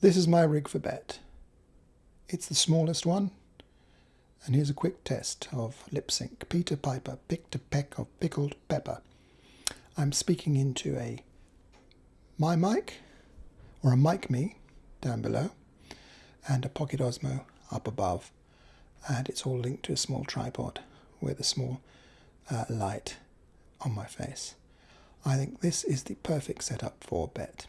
This is my rig for bet. It's the smallest one. And here's a quick test of lip sync. Peter Piper picked a peck of pickled pepper. I'm speaking into a my mic or a mic me down below and a Pocket Osmo up above and it's all linked to a small tripod with a small uh, light on my face. I think this is the perfect setup for bet.